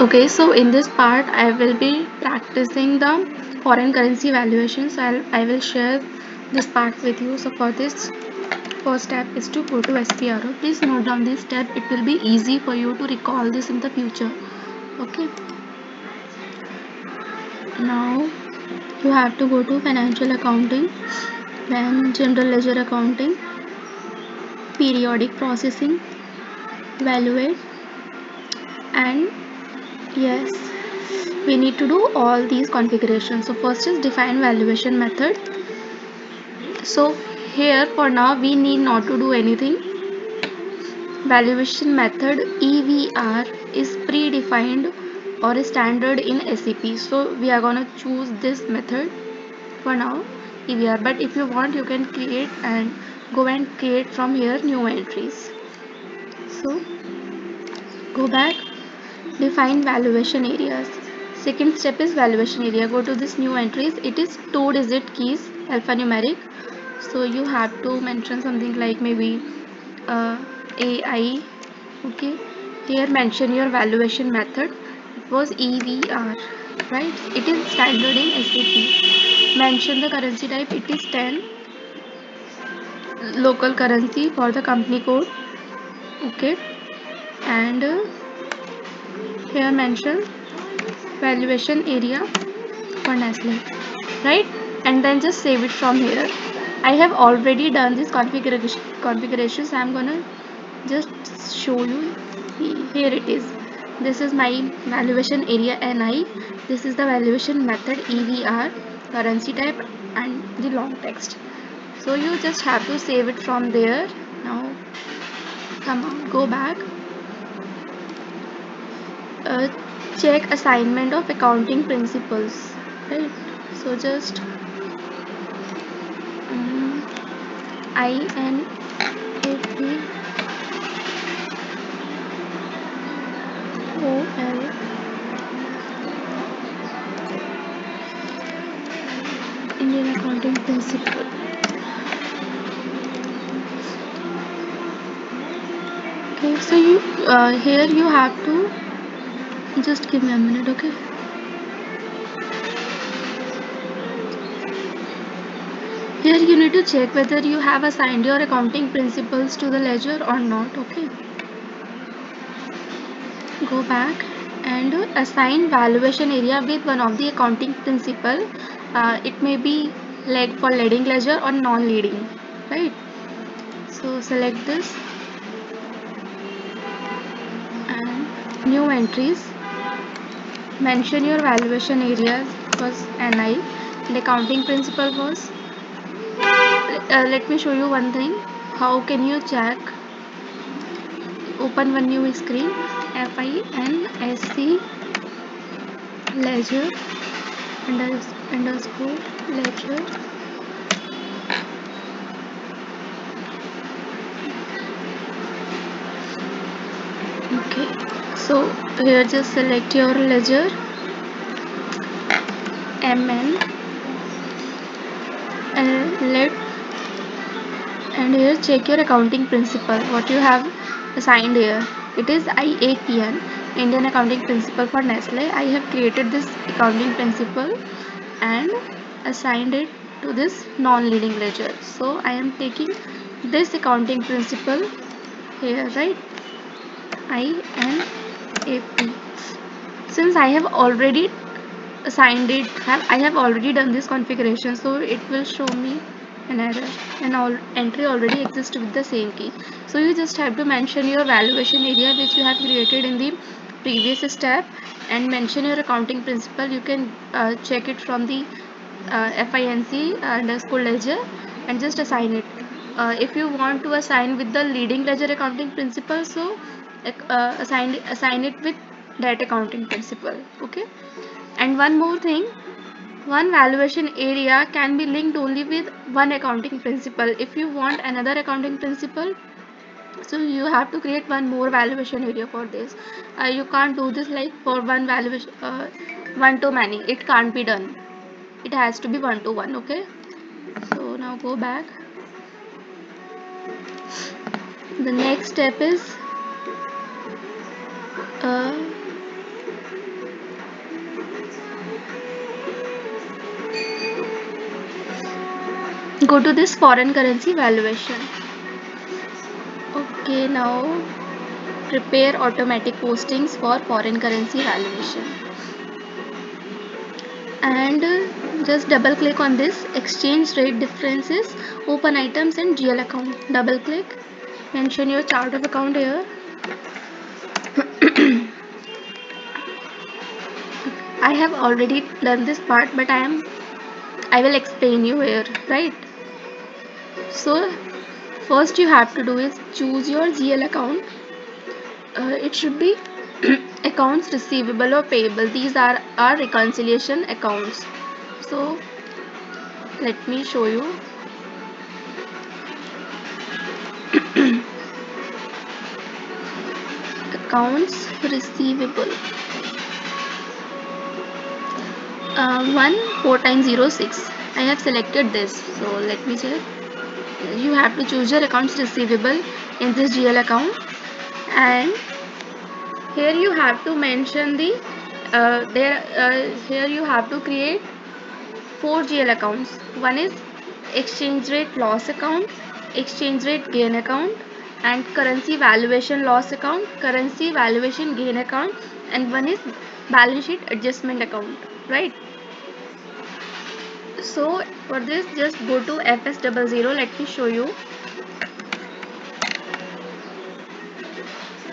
okay so in this part i will be practicing the foreign currency valuation. So I'll, i will share this part with you. So for this first step is to go to SPRO please note down this step. It will be easy for you to recall this in the future okay? Now you have to go to financial accounting then general ledger accounting periodic processing evaluate and yes. We need to do all these configurations. So first is define valuation method. So here for now we need not to do anything. Valuation method EVR is predefined or standard in SAP so we are gonna choose this method for now EVR but if you want you can create and go and create from here new entries. So go back define valuation areas. Second step is valuation area. Go to this new entries. It is two digit keys alphanumeric. So you have to mention something like maybe uh, AI okay. Here mention your valuation method. It was EVR right? It is standard in SAP mention the currency type. It is 10 local currency for the company code. Okay. And uh, here mention valuation area for Nestle right? And then just save it from here. I have already done this configuration configurations I'm gonna just show you here it is. This is my valuation area NI this is the valuation method EVR currency type and the long text. So you just have to save it from there. Now come on go back uh, check assignment of accounting principles right? So just um, I N A P O L. Indian accounting principle. Okay so you uh, here you have to just give me a minute okay? Here you need to check whether you have assigned your accounting principles to the ledger or not okay? Go back and assign valuation area with one of the accounting principle. Uh, it may be like for leading ledger or non-leading right? So select this and new entries mention your valuation areas was NI the accounting principle was uh, let me show you one thing. How can you check open one new screen FINSC ledger underscore ledger okay so here just select your ledger. MN and let and here check your accounting principle. What you have assigned here. It is IAPN Indian accounting principle for Nestle. I have created this accounting principle and assigned it to this non-leading ledger. So I am taking this accounting principle here right INAP since I have already assigned it have I have already done this configuration so it will show me an error. And all entry already exists with the same key. So you just have to mention your valuation area which you have created in the previous step and mention your accounting principle. You can uh, check it from the uh, FINC underscore ledger and just assign it. Uh, if you want to assign with the leading ledger accounting principle so uh, assign assign it with that accounting principle okay? And one more thing one valuation area can be linked only with one accounting principle. If you want another accounting principle so you have to create one more valuation area for this. Uh, you can't do this like for one valuation uh, one to many. It can't be done. It has to be one to one okay? So now go back. The next step is uh, go to this foreign currency valuation. Okay now prepare automatic postings for foreign currency valuation. And uh, just double click on this. Exchange rate differences open items and GL account. Double click. Mention your chart of account here. I have already done this part but I am I will explain you here right? So first you have to do is choose your GL account. Uh, it should be accounts receivable or payable. These are our reconciliation accounts. So let me show you. Accounts receivable uh, 1 4 times 0 6 I have selected this. So let me check. You have to choose your accounts receivable in this GL account. And here you have to mention the uh, there uh, here you have to create four GL accounts. One is exchange rate loss account exchange rate gain account and currency valuation loss account currency valuation gain account and one is balance sheet adjustment account right so for this just go to fs00 let me show you.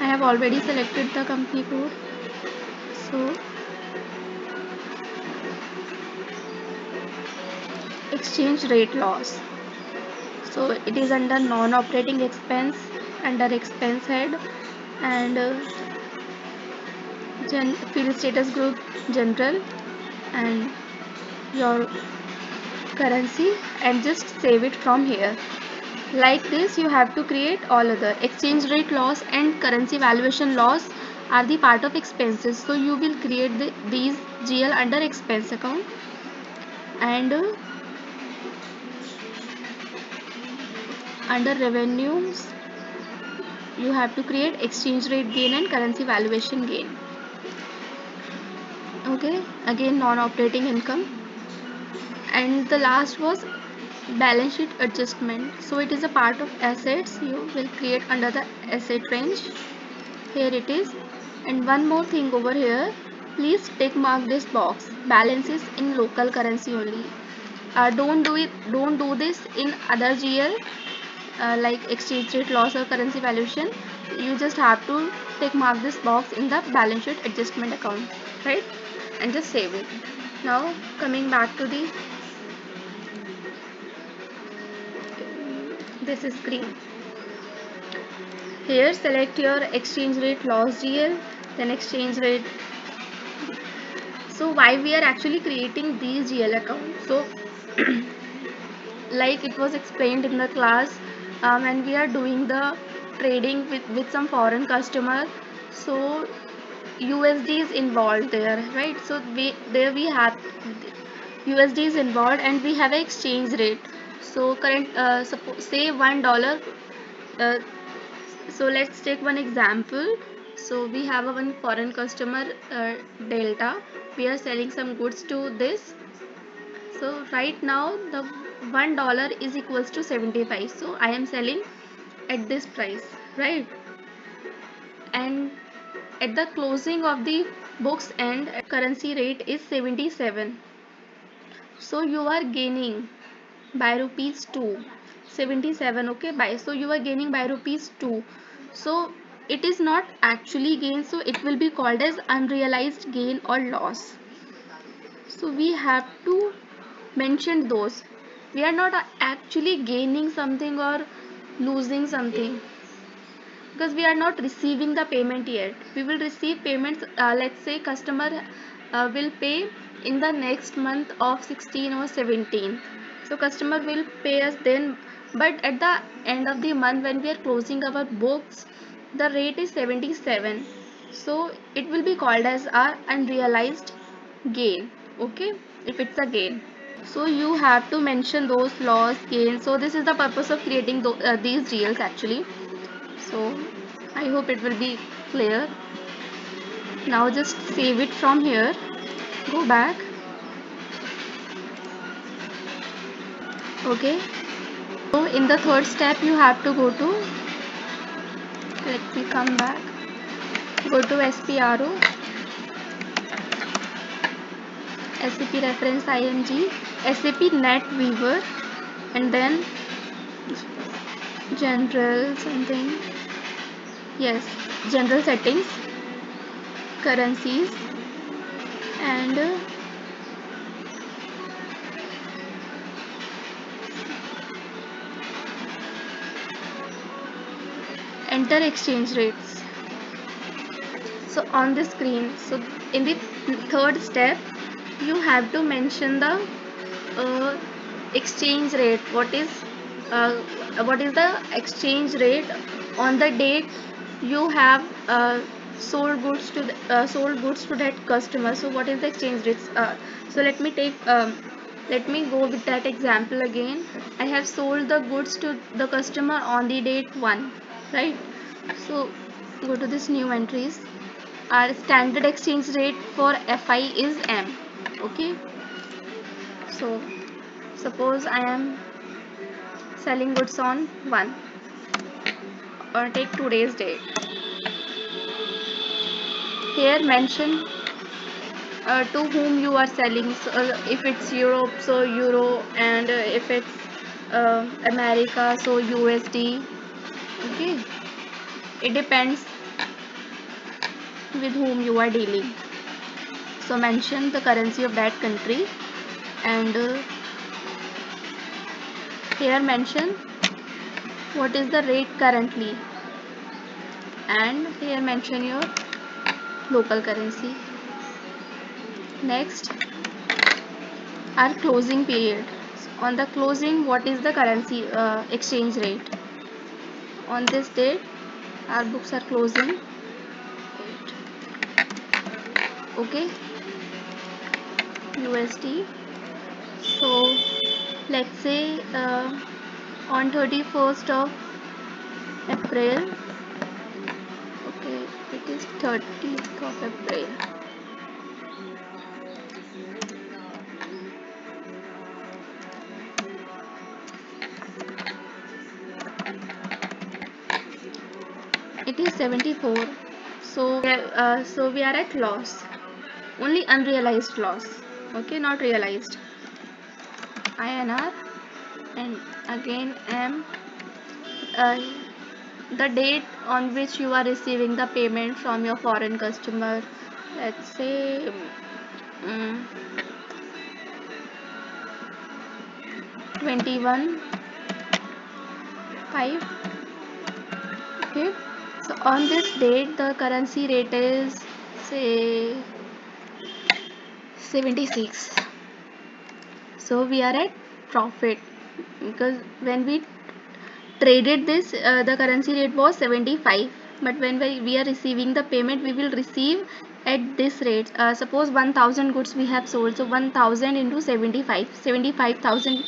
I have already selected the company code. So exchange rate loss. So it is under non-operating expense under expense head and uh, gen field status group general and your currency and just save it from here. Like this you have to create all other. Exchange rate loss and currency valuation loss are the part of expenses. So you will create the, these GL under expense account. And uh, under revenues you have to create exchange rate gain and currency valuation gain. Okay? Again non-operating income and the last was balance sheet adjustment. So it is a part of assets. You will create under the asset range. Here it is. And one more thing over here. Please tick mark this box. Balances in local currency only. Uh, don't do it don't do this in other GL uh, like exchange rate loss or currency valuation. You just have to tick mark this box in the balance sheet adjustment account right? And just save it. Now coming back to the this is screen here select your exchange rate loss GL then exchange rate. So why we are actually creating these GL accounts? So like it was explained in the class um, when we are doing the trading with, with some foreign customer so USD is involved there right? So we there we have USD is involved and we have an exchange rate so current uh, say one dollar uh, so let's take one example. So we have a one foreign customer uh, delta. We are selling some goods to this. So right now the one dollar is equals to 75 so i am selling at this price right? And at the closing of the books end currency rate is 77 so you are gaining by rupees 2 77 okay? By so you are gaining by rupees 2 so it is not actually gain so it will be called as unrealized gain or loss. So we have to mention those. We are not actually gaining something or losing something. Because we are not receiving the payment yet. We will receive payments uh, let's say customer uh, will pay in the next month of 16 or 17 so customer will pay us then. But at the end of the month when we are closing our books the rate is 77 so it will be called as our unrealized gain okay? If it's a gain. So you have to mention those loss gain. So this is the purpose of creating uh, these GLs actually. So I hope it will be clear. Now just save it from here. Go back okay so in the third step you have to go to let me come back go to SPRO SAP reference IMG SAP NetWeaver and then general something yes general settings currencies and uh, enter exchange rates. So on the screen so in the third step you have to mention the uh, exchange rate. What is uh, what is the exchange rate on the date you have uh, sold goods to the, uh, sold goods to that customer? So what is the exchange rates uh, so let me take um, let me go with that example again. I have sold the goods to the customer on the date 1 right. So go to this new entries. Our standard exchange rate for fi is m. Okay. So suppose i am selling goods on 1 or take today's date here mention uh, to whom you are selling. So, uh, if it's Europe so Euro and uh, if it's uh, America so USD okay. It depends with whom you are dealing. So mention the currency of that country and uh, here mention what is the rate currently. And here mention your local currency. Next our closing period. On the closing what is the currency uh, exchange rate on this date our books are closing. Okay. USD so let's say uh, on 31st of April. Okay it is 30th of April 74 so uh, so we are at loss. Only unrealized loss. Okay not realized. INR and again M. Uh, the date on which you are receiving the payment from your foreign customer. Let's say um, 21 5 okay so on this date the currency rate is say 76 so we are at profit. Because when we traded this uh, the currency rate was 75 but when we, are receiving the payment we will receive at this rate. Uh, suppose 1000 goods we have sold. So 1000 into 75 75000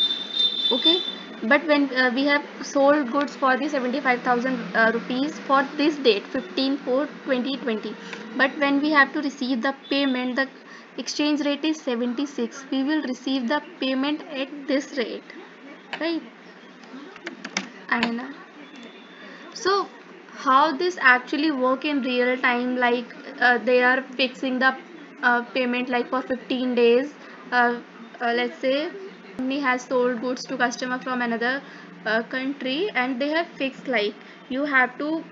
okay but when uh, we have sold goods for the 75000 uh, rupees for this date 15 4 2020 but when we have to receive the payment the exchange rate is 76 we will receive the payment at this rate. Right? And so how this actually work in real time like uh, they are fixing the uh, payment like for 15 days uh, uh let's say company has sold goods to customer from another uh, country and they have fixed like you have to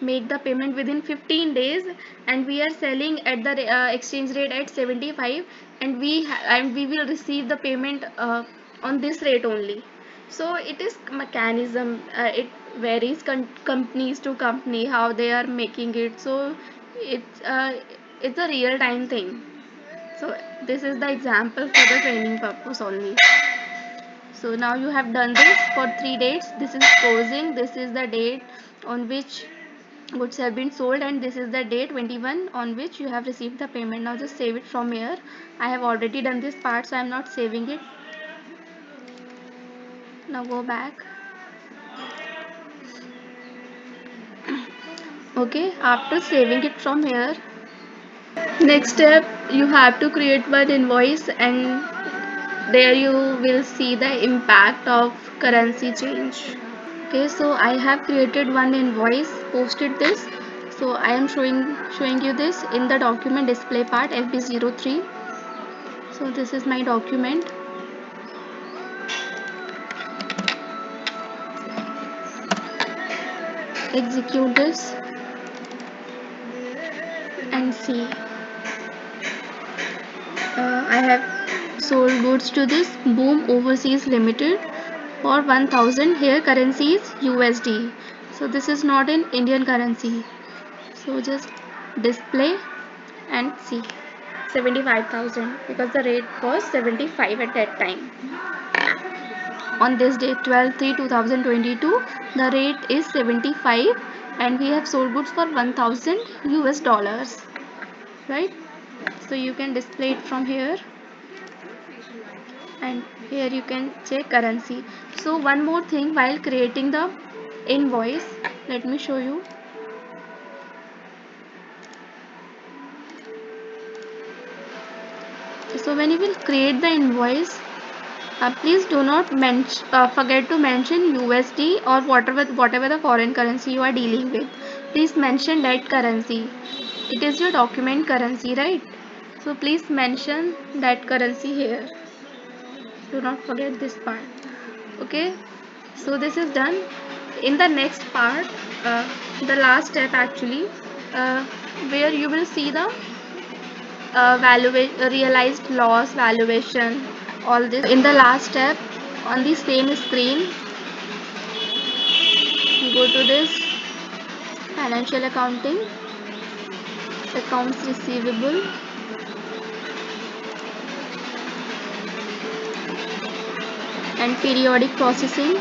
make the payment within 15 days and we are selling at the uh, exchange rate at 75 and we and we will receive the payment uh, on this rate only. So it is mechanism uh, it varies companies to company how they are making it. So it's uh, it's a real time thing so this is the example for the training purpose only. So now you have done this for three dates. This is closing. This is the date on which goods have been sold and this is the date 21 on which you have received the payment. Now just save it from here. I have already done this part so i am not saving it. Now go back. Okay after saving it from here next step you have to create one invoice and there you will see the impact of currency change. Okay so I have created one invoice posted this. So I am showing showing you this in the document display part FB03 so this is my document. Execute this and see uh, I have sold goods to this Boom Overseas Limited for 1000 here currency is USD so this is not in Indian currency. So just display and see. 75,000 because the rate was 75 at that time. On this day 12 3 2022 the rate is 75 and we have sold goods for 1000 US dollars. Right so you can display it from here. And here you can check currency. So one more thing while creating the invoice let me show you. So when you will create the invoice uh, please do not uh, forget to mention USD or whatever whatever the foreign currency you are dealing with. Please mention that currency. It is your document currency right so please mention that currency here. Do not forget this part. Okay? So this is done. In the next part uh, the last step actually uh, where you will see the uh, valuation realized loss valuation all this. In the last step on the same screen go to this financial accounting accounts receivable and periodic processing.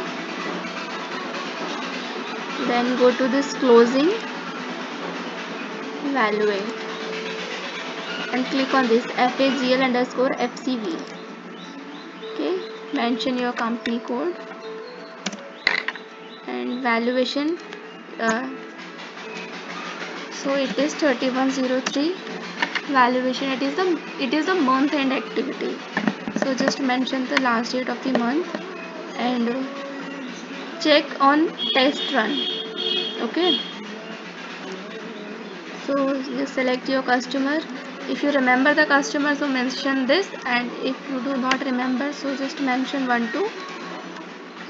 Then go to this closing evaluate and click on this FAGL underscore FCV okay mention your company code. And valuation uh, so it is 3103 valuation it is the it is the month end activity so just mention the last date of the month and check on test run okay? So just select your customer. If you remember the customer so mention this and if you do not remember so just mention one to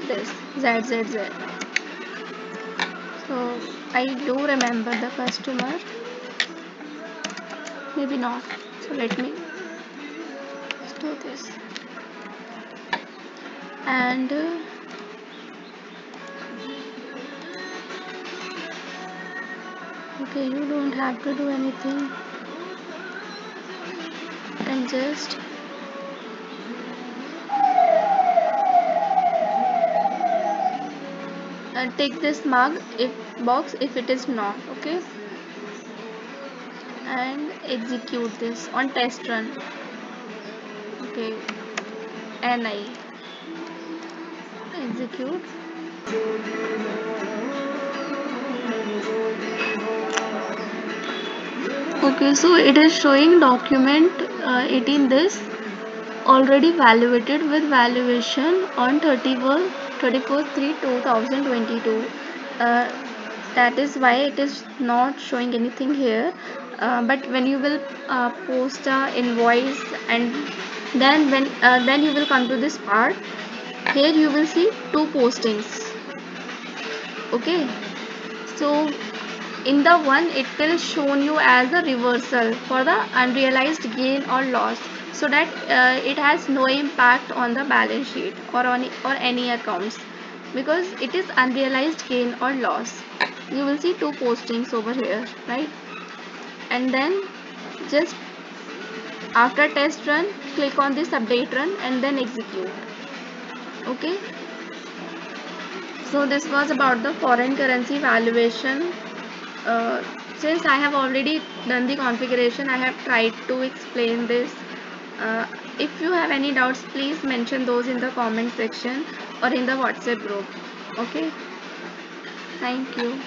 this zzz so I do remember the customer. Maybe not. So let me do this. And uh, okay you don't have to do anything. And just and take this mug if box if it is not okay? And execute this on test run okay and I execute okay so it is showing document uh, it in this already valuated with valuation on 31 34 3 2022 uh, that is why it is not showing anything here uh, but when you will uh, post a invoice and then when uh, then you will come to this part. Here you will see two postings. Okay? So in the one it will shown you as a reversal for the unrealized gain or loss so that uh, it has no impact on the balance sheet or on or any accounts because it is unrealized gain or loss. You will see two postings over here right and then just after test run click on this update run and then execute. Okay? So this was about the foreign currency valuation. Uh, since I have already done the configuration I have tried to explain this. Uh, if you have any doubts please mention those in the comment section or in the whatsapp group. Okay? Thank you